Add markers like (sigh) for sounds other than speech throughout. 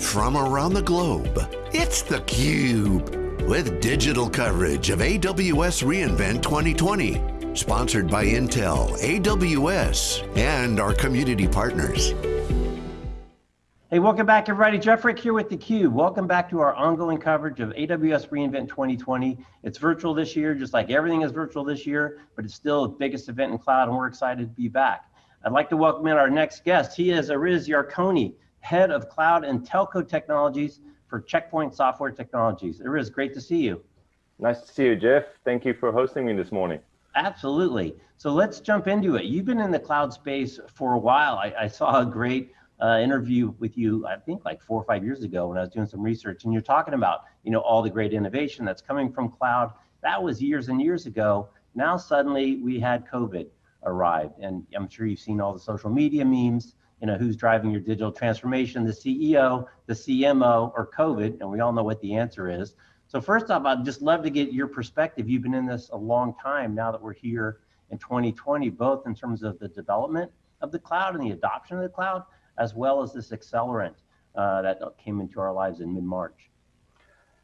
from around the globe. It's theCUBE, with digital coverage of AWS reInvent 2020. Sponsored by Intel, AWS, and our community partners. Hey, welcome back everybody. Jeff Frick here with theCUBE. Welcome back to our ongoing coverage of AWS reInvent 2020. It's virtual this year, just like everything is virtual this year, but it's still the biggest event in cloud and we're excited to be back. I'd like to welcome in our next guest. He is Erez Yarkoni, Head of Cloud and Telco Technologies for Checkpoint Software Technologies. Erez, great to see you. Nice to see you, Jeff. Thank you for hosting me this morning. Absolutely. So let's jump into it. You've been in the cloud space for a while. I, I saw a great uh, interview with you, I think like four or five years ago when I was doing some research and you're talking about, you know, all the great innovation that's coming from cloud. That was years and years ago. Now suddenly we had COVID arrived and I'm sure you've seen all the social media memes, you know, who's driving your digital transformation, the CEO, the CMO, or COVID, and we all know what the answer is. So first off, I'd just love to get your perspective. You've been in this a long time now that we're here in 2020, both in terms of the development of the cloud and the adoption of the cloud, as well as this accelerant uh, that came into our lives in mid-March.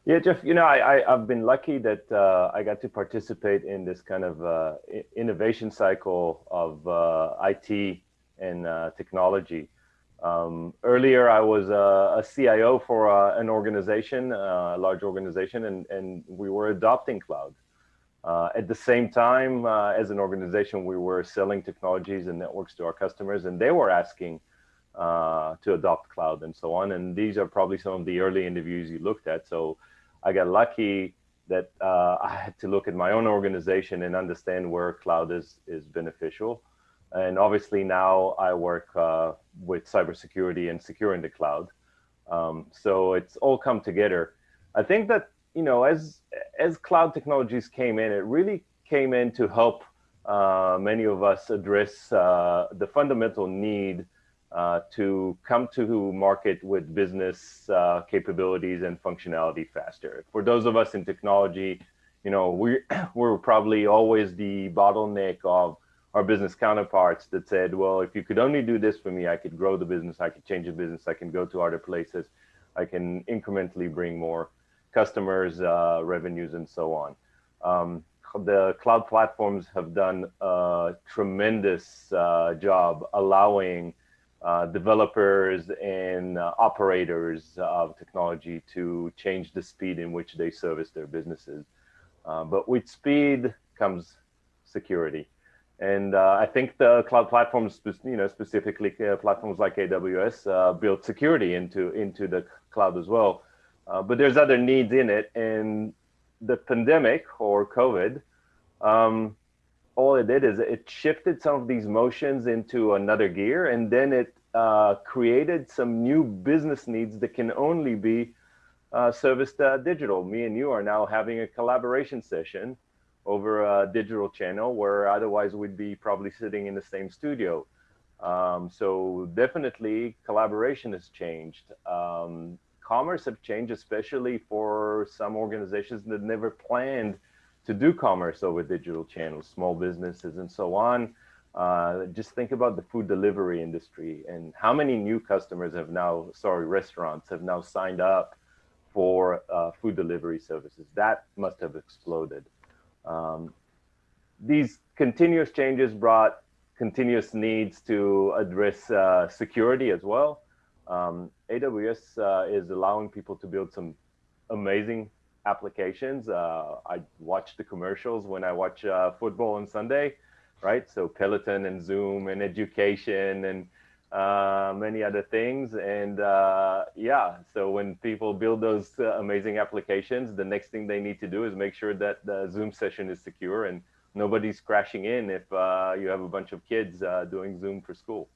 Yeah, Jeff, you know, I, I, have been lucky that uh, I got to participate in this kind of uh, innovation cycle of uh, IT and uh, technology. Um, earlier, I was a, a CIO for uh, an organization, a large organization, and, and we were adopting cloud. at the same time, as an organization, we were selling technologies and networks to our customers, and they were asking uh, to adopt cloud and so on. And these are probably some of the early interviews you looked at. So I got lucky that uh, I had to look at my own organization and understand where cloud is, is beneficial. And obviously now I work uh, with cybersecurity and securing the cloud. Um, so it's all come together. I think that, you know, as, as cloud technologies came in, it really came in to help uh, many of us address uh, the fundamental need uh, to come to market with business uh, capabilities and functionality faster. For those of us in technology, you know, we're, (clears throat) we're probably always the bottleneck of our business counterparts that said, well, if you could only do this for me, I could grow the business, I could change the business, I can go to other places, I can incrementally bring more customers, uh, revenues, and so on. Um, the cloud platforms have done a tremendous uh, job allowing uh, developers and uh, operators of technology to change the speed in which they service their businesses. Uh, but with speed comes security. And uh, I think the cloud platforms, you know, specifically uh, platforms like AWS, build security into, into the cloud as well. but there's other needs in it. And the pandemic or COVID um, all it did is it shifted some of these motions into another gear and then it uh, created some new business needs that can only be uh, serviced uh, digital. Me and you are now having a collaboration session over a digital channel where otherwise we'd be probably sitting in the same studio. Um, so definitely collaboration has changed. Um, commerce have changed, especially for some organizations that never planned to do commerce over digital channels, small businesses and so on. Uh, just think about the food delivery industry and how many new customers have now, sorry, restaurants have now signed up for uh, food delivery services. That must have exploded. Um, these continuous changes brought continuous needs to address uh, security as well. Um, AWS uh, is allowing people to build some amazing applications. Uh, I watch the commercials when I watch uh, football on Sunday, right? So Peloton and Zoom and education and uh, many other things. And uh, yeah, so when people build those uh, amazing applications, the next thing they need to do is make sure that the Zoom session is secure and nobody's crashing in if uh, you have a bunch of kids doing Zoom for school.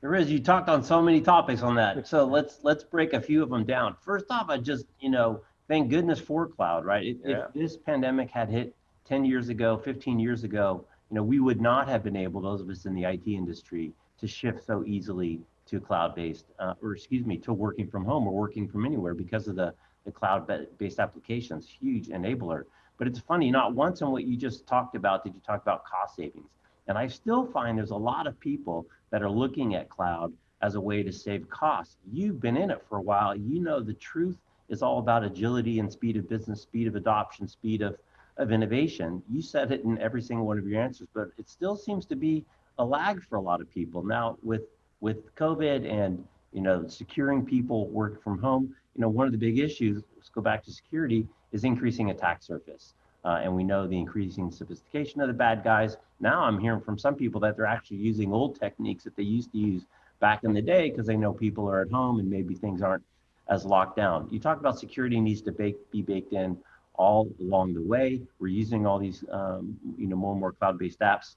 There is. You talked on so many topics on that. So let's let's break a few of them down. First off, I just you know thank goodness for cloud, right? If, yeah. if this pandemic had hit 10 years ago, 15 years ago, you know, we would not have been able, those of us in the IT industry, to shift so easily to cloud-based, uh, or excuse me, to working from home or working from anywhere because of the, the cloud-based applications, huge enabler. But it's funny, not once in what you just talked about did you talk about cost savings. And I still find there's a lot of people that are looking at cloud as a way to save costs. You've been in it for a while. You know the truth is all about agility and speed of business, speed of adoption, speed of, of innovation. You said it in every single one of your answers, but it still seems to be a lag for a lot of people. Now with with COVID and you know securing people work from home, you know one of the big issues, let's go back to security, is increasing attack surface. Uh, and we know the increasing sophistication of the bad guys. Now I'm hearing from some people that they're actually using old techniques that they used to use back in the day because they know people are at home and maybe things aren't as locked down. You talk about security needs to bake, be baked in all along the way. We're using all these, um, you know, more and more cloud-based apps.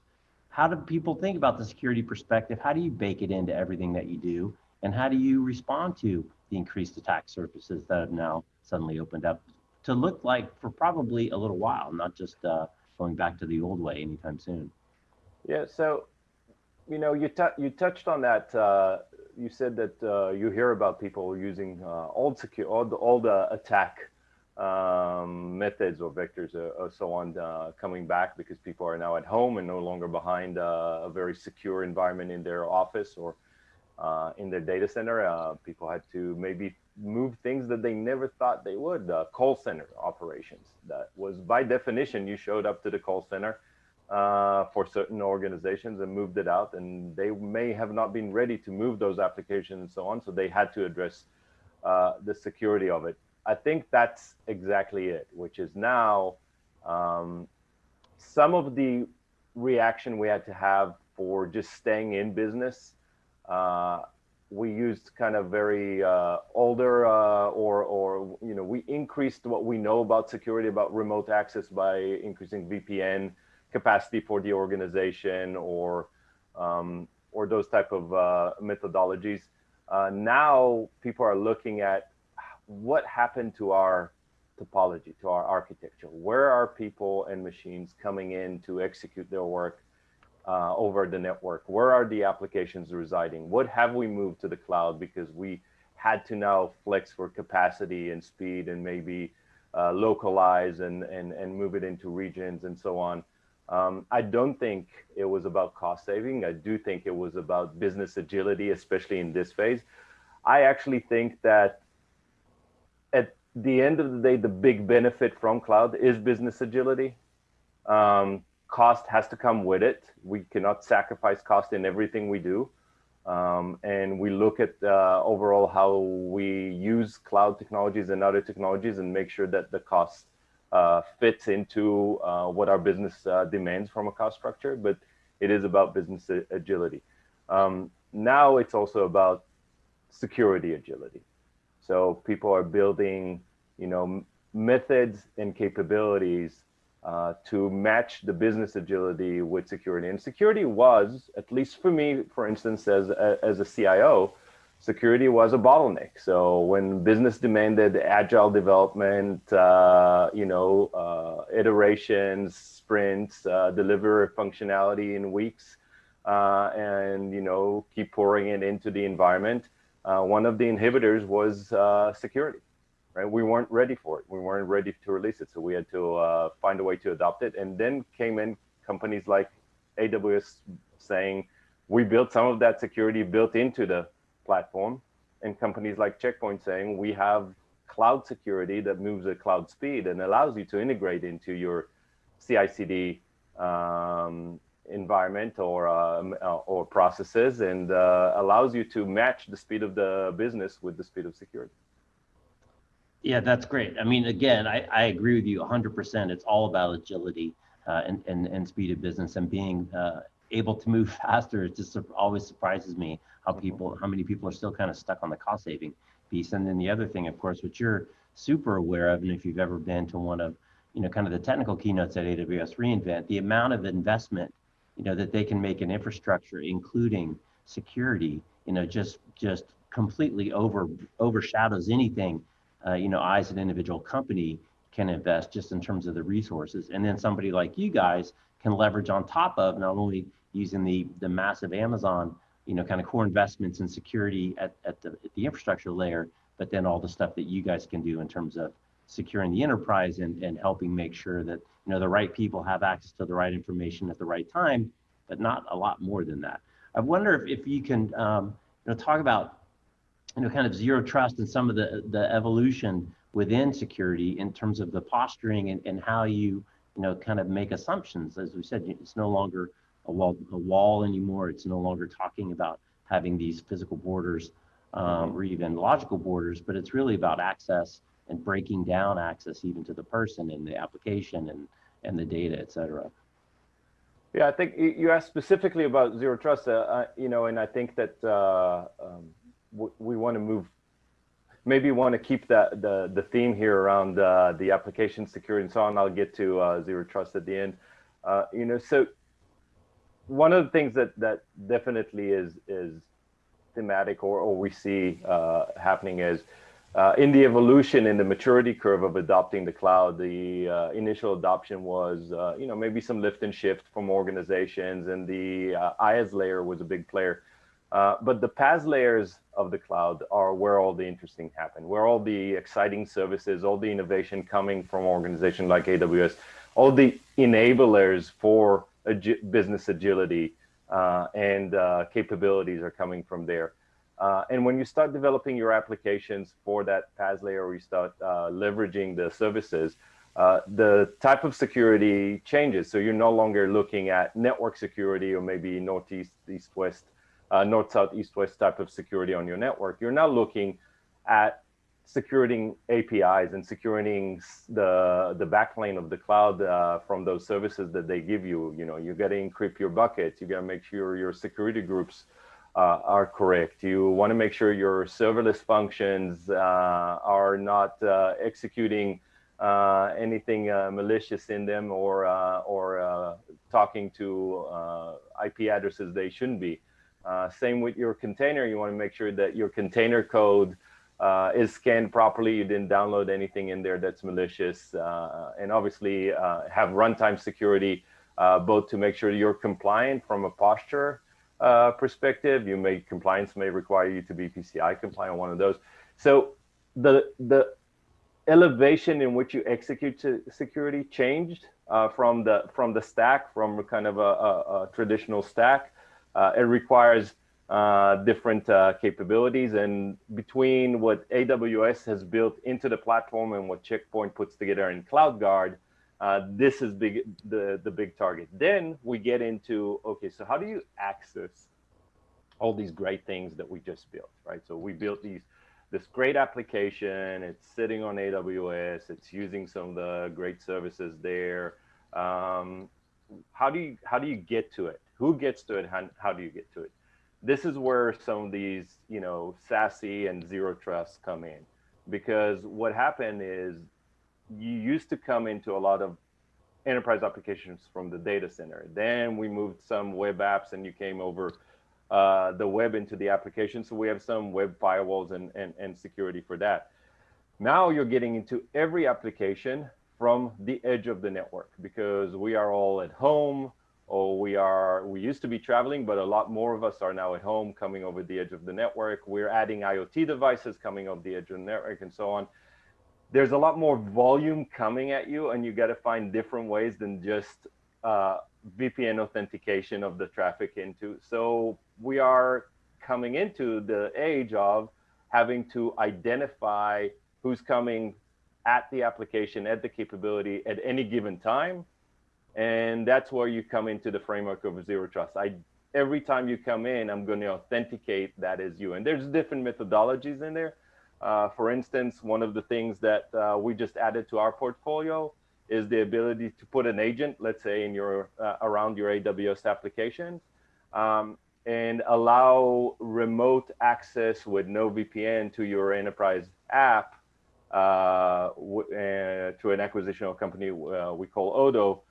How do people think about the security perspective? How do you bake it into everything that you do? And how do you respond to the increased attack surfaces that have now suddenly opened up to look like for probably a little while, not just uh, going back to the old way anytime soon? Yeah, so you know, you, you touched on that. Uh, you said that uh, you hear about people using uh, old secure, old, old uh, attack um, methods or vectors or, uh, or so on uh, coming back because people are now at home and no longer behind a very secure environment in their office or in their data center. people had to maybe move things that they never thought they would. call center operations. That was by definition, you showed up to the call center uh, for certain organizations and moved it out and they may have not been ready to move those applications and so on so they had to address uh, the security of it i think that's exactly it which is now um, some of the reaction we had to have for just staying in business uh, we used kind of very uh, older uh, or or you know we increased what we know about security about remote access by increasing vpn capacity for the organization or um, or those type of uh, methodologies. Uh, now people are looking at what happened to our topology, to our architecture. Where are people and machines coming in to execute their work uh, over the network? Where are the applications residing? What have we moved to the cloud because we had to now flex for capacity and speed and maybe uh, localize and, and, and move it into regions and so on. Um, I don't think it was about cost saving. I do think it was about business agility, especially in this phase. I actually think that at the end of the day, the big benefit from cloud is business agility. Um, cost has to come with it. We cannot sacrifice cost in everything we do. Um, and we look at uh, overall how we use cloud technologies and other technologies and make sure that the cost uh, fits into uh, what our business uh, demands from a cost structure, but it is about business agility. Um, now it's also about security agility. So people are building, you know, methods and capabilities uh, to match the business agility with security. And security was, at least for me, for instance, as, as a CIO, security was a bottleneck. So when business demanded agile development, uh, you know, uh, iterations, sprints, uh, deliver functionality in weeks, uh, and you know, keep pouring it into the environment, uh, one of the inhibitors was security. Right? We weren't ready for it. We weren't ready to release it, so we had to find a way to adopt it. And then came in companies like AWS saying, we built some of that security built into the platform and companies like Checkpoint saying we have cloud security that moves at cloud speed and allows you to integrate into your CI/CD um, environment or um, uh, or processes and uh, allows you to match the speed of the business with the speed of security. Yeah, that's great. I mean, again, I, I agree with you 100%. It's all about agility uh, and, and, and speed of business and being uh, able to move (laughs) faster. It just always surprises me how people, how many people are still kind of stuck on the cost saving piece. And then the other thing, of course, which you're super aware of, and if you've ever been to one of, you know, kind of the technical keynotes at AWS reInvent, the amount of investment, you know, that they can make in infrastructure, including security, you know, just just completely over overshadows anything, uh, you know, I as an individual company can invest just in terms of the resources. And then somebody like you guys can leverage on top of not only using the the massive Amazon you know, kind of core investments in security at, at, the, at the infrastructure layer, but then all the stuff that you guys can do in terms of securing the enterprise and, and helping make sure that, you know, the right people have access to the right information at the right time, but not a lot more than that. I wonder if, if you can um, know, talk about, you know, kind of zero trust and some of the, the evolution within security in terms of the posturing and, and how you, you know, kind of make assumptions. As we said, it's no longer a wall, a wall anymore. It's no longer talking about having these physical borders um, or even logical borders, but it's really about access and breaking down access even to the person and the application and, and the data, et cetera. Yeah, I think you asked specifically about zero trust, uh, uh, you know, and I think that uh, um, we want to move, maybe want to keep that the the theme here around uh, the application security and so on. I'll get to uh, zero trust at the end. Uh, you know, so one of the things that that definitely is is thematic or, or we see happening is uh, in the evolution in the maturity curve of adopting the cloud, the uh, initial adoption was, uh, you know, maybe some lift and shift from organizations and the uh, IaaS layer was a big player. Uh, but the PaaS layers of the cloud are where all the interesting happen, where all the exciting services, all the innovation coming from organizations like AWS, all the enablers for agi business agility uh, and capabilities are coming from there. Uh, and when you start developing your applications for that PaaS layer, or you start uh, leveraging the services, uh, the type of security changes. So you're no longer looking at network security or maybe northeast, east, west, uh, north, south, east, west type of security on your network. You're now looking at securing APIs and securing the the backplane of the cloud uh, from those services that they give you. You know, you got to encrypt your buckets. You got to make sure your security groups uh, are correct. You want to make sure your serverless functions uh, are not uh, executing uh, anything uh, malicious in them or or talking to IP addresses they shouldn't be. Same with your container. You want to make sure that your container code uh, is scanned properly. You didn't download anything in there that's malicious. Uh, and obviously uh, have runtime security, both to make sure you're compliant from a posture uh, perspective. You may compliance may require you to be PCI compliant, one of those. So the the elevation in which you execute security changed uh, from the from the stack, from kind of a, a, a traditional stack. Uh, it requires uh, different uh, capabilities, and between what AWS has built into the platform and what Checkpoint puts together in CloudGuard, this is big, the, the big target. Then we get into, okay, so how do you access all these great things that we just built, right? So we built these, this great application, it's sitting on AWS, it's using some of the great services there. Um, how do you, how do you get to it? Who gets to it? How, how do you get to it? This is where some of these, you know, SASE and zero trust come in because what happened is you used to come into a lot of enterprise applications from the data center. Then we moved some web apps and you came over uh, the web into the application. So we have some web firewalls and, and, and security for that. Now you're getting into every application from the edge of the network because we are all at home or we are, we used to be traveling, but a lot more of us are now at home coming over the edge of the network. We're adding IoT devices coming over the edge of the network and so on there's a lot more volume coming at you and you got to find different ways than just uh, VPN authentication of the traffic into. So we are coming into the age of having to identify who's coming at the application, at the capability at any given time. And that's where you come into the framework of zero trust. I, every time you come in, I'm going to authenticate that as you. And there's different methodologies in there. Uh, for instance, one of the things that uh, we just added to our portfolio is the ability to put an agent, let's say in your uh, around your AWS application, um, and allow remote access with no VPN to your enterprise app uh, uh, to an acquisitional company we call Odo.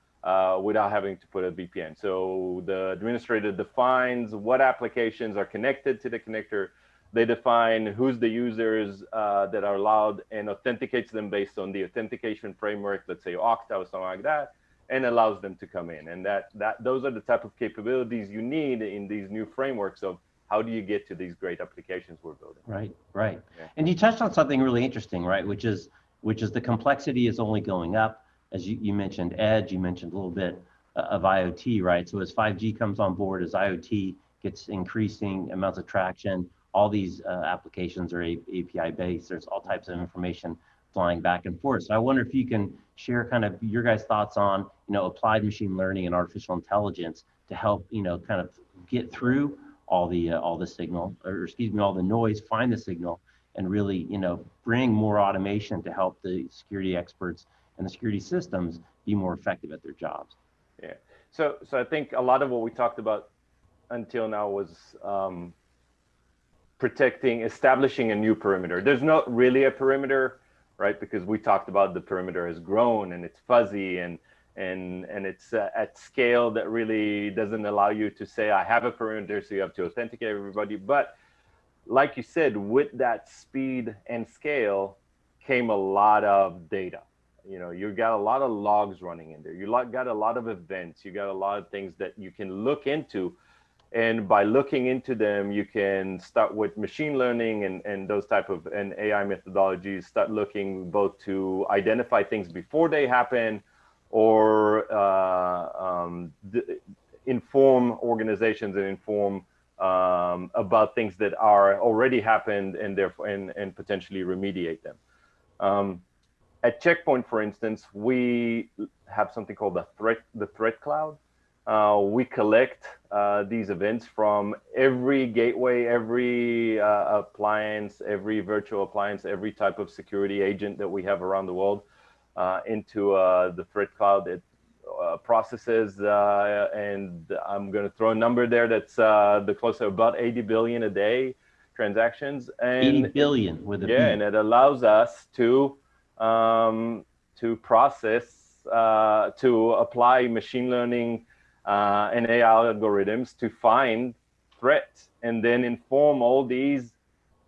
Without having to put a VPN. So the administrator defines what applications are connected to the connector, they define who's the users uh, that are allowed and authenticates them based on the authentication framework, let's say Okta or something like that, and allows them to come in. And that, that those are the type of capabilities you need in these new frameworks of how do you get to these great applications we're building. Right, right. Yeah. And you touched on something really interesting, right? Which is which is the complexity is only going up. As you, you mentioned edge, you mentioned a little bit uh, of IoT, right? So as 5G comes on board, as IoT gets increasing amounts of traction, all these uh, applications are API based. There's all types of information flying back and forth. So I wonder if you can share kind of your guys' thoughts on, you know, applied machine learning and artificial intelligence to help, you know, kind of get through all the uh, all the signal, or excuse me, all the noise, find the signal, and really, you know, bring more automation to help the security experts and the security systems be more effective at their jobs. Yeah. So, so I think a lot of what we talked about until now was um, protecting, establishing a new perimeter. There's not really a perimeter, right? Because we talked about the perimeter has grown and it's fuzzy and and and it's uh, at scale that really doesn't allow you to say I have a perimeter, so you have to authenticate everybody. But like you said, with that speed and scale came a lot of data. You know, you've got a lot of logs running in there. You got a lot of events. You got a lot of things that you can look into and by looking into them you can start with machine learning and, and those type of and ai methodologies start looking both to identify things before they happen or uh, um, inform organizations and inform um, about things that are already happened and therefore and, and potentially remediate them um, at checkpoint for instance we have something called the threat the threat cloud uh, we collect uh, these events from every gateway, every uh, appliance, every virtual appliance, every type of security agent that we have around the world uh, into uh, the threat cloud. It uh, processes, and I'm going to throw a number there that's the close to about 80 billion a day transactions. And 80 billion with a yeah, B. and it allows us to um, to process to apply machine learning uh, and AI algorithms to find threats and then inform all these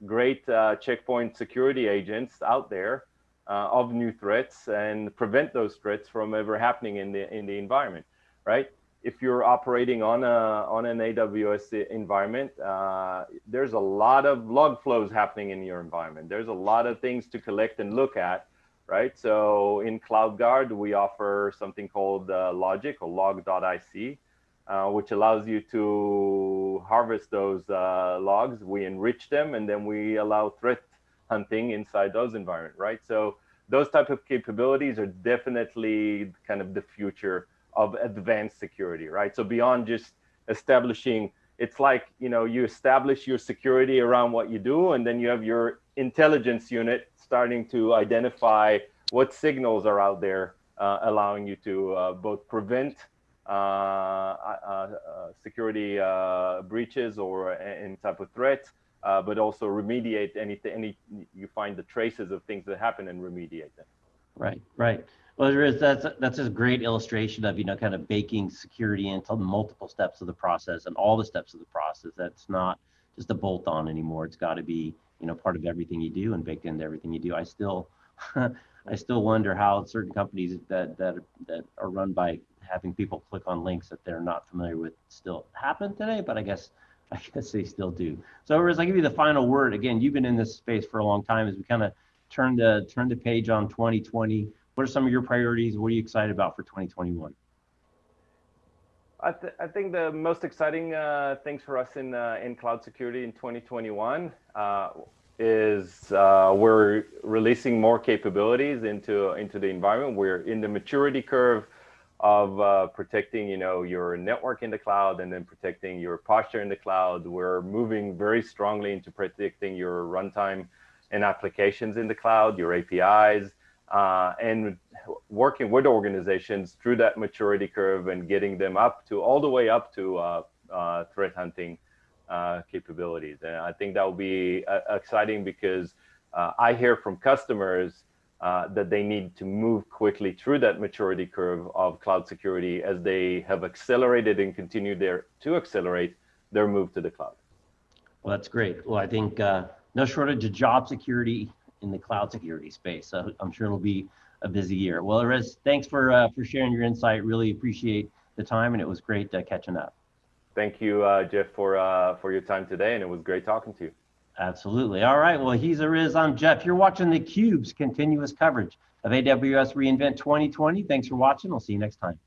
great uh, checkpoint security agents out there uh, of new threats and prevent those threats from ever happening in the in the environment, right? If you're operating on a on an AWS environment, uh, there's a lot of log flows happening in your environment. There's a lot of things to collect and look at, right? So in CloudGuard, we offer something called uh, Logic or log.ic, uh, which allows you to harvest those uh, logs. We enrich them and then we allow threat hunting inside those environments, right? So those type of capabilities are definitely kind of the future of advanced security, right? So beyond just establishing, it's like, you know, you establish your security around what you do, and then you have your intelligence unit starting to identify what signals are out there, uh, allowing you to uh, both prevent uh, uh, uh, security breaches or any type of threat, but also remediate anything, any, you find the traces of things that happen and remediate them. Right, right. Well, there is that's that's a great illustration of you know kind of baking security into multiple steps of the process and all the steps of the process. That's not just a bolt on anymore. It's got to be you know part of everything you do and baked into everything you do. I still (laughs) I still wonder how certain companies that that that are run by having people click on links that they're not familiar with still happen today, but I guess (laughs) I guess they still do. So as I give you the final word. Again, you've been in this space for a long time as we kind of turn the turn the page on 2020. What are some of your priorities? What are you excited about for 2021? I, th I, think the most exciting uh, things for us in uh, in cloud security in 2021 uh, is uh, we're releasing more capabilities into into the environment. We're in the maturity curve of uh, protecting, you know, your network in the cloud and then protecting your posture in the cloud. We're moving very strongly into protecting your runtime and applications in the cloud, your APIs, uh, and working with organizations through that maturity curve and getting them up to all the way up to uh, uh threat hunting uh, capabilities. And I think that will be uh, exciting because I hear from customers uh, that they need to move quickly through that maturity curve of cloud security as they have accelerated and continue there to accelerate their move to the cloud. Well, that's great. Well, I think uh, no shortage of job security in the cloud security space. So I'm sure it'll be a busy year. Well, Erez, thanks for uh, for sharing your insight. Really appreciate the time, and it was great uh, catching up. Thank you, uh, Jeff, for uh, for your time today, and it was great talking to you. Absolutely. All right. Well, he's Erez. I'm Jeff. You're watching the Cube's continuous coverage of AWS reInvent 2020. Thanks for watching. We'll see you next time.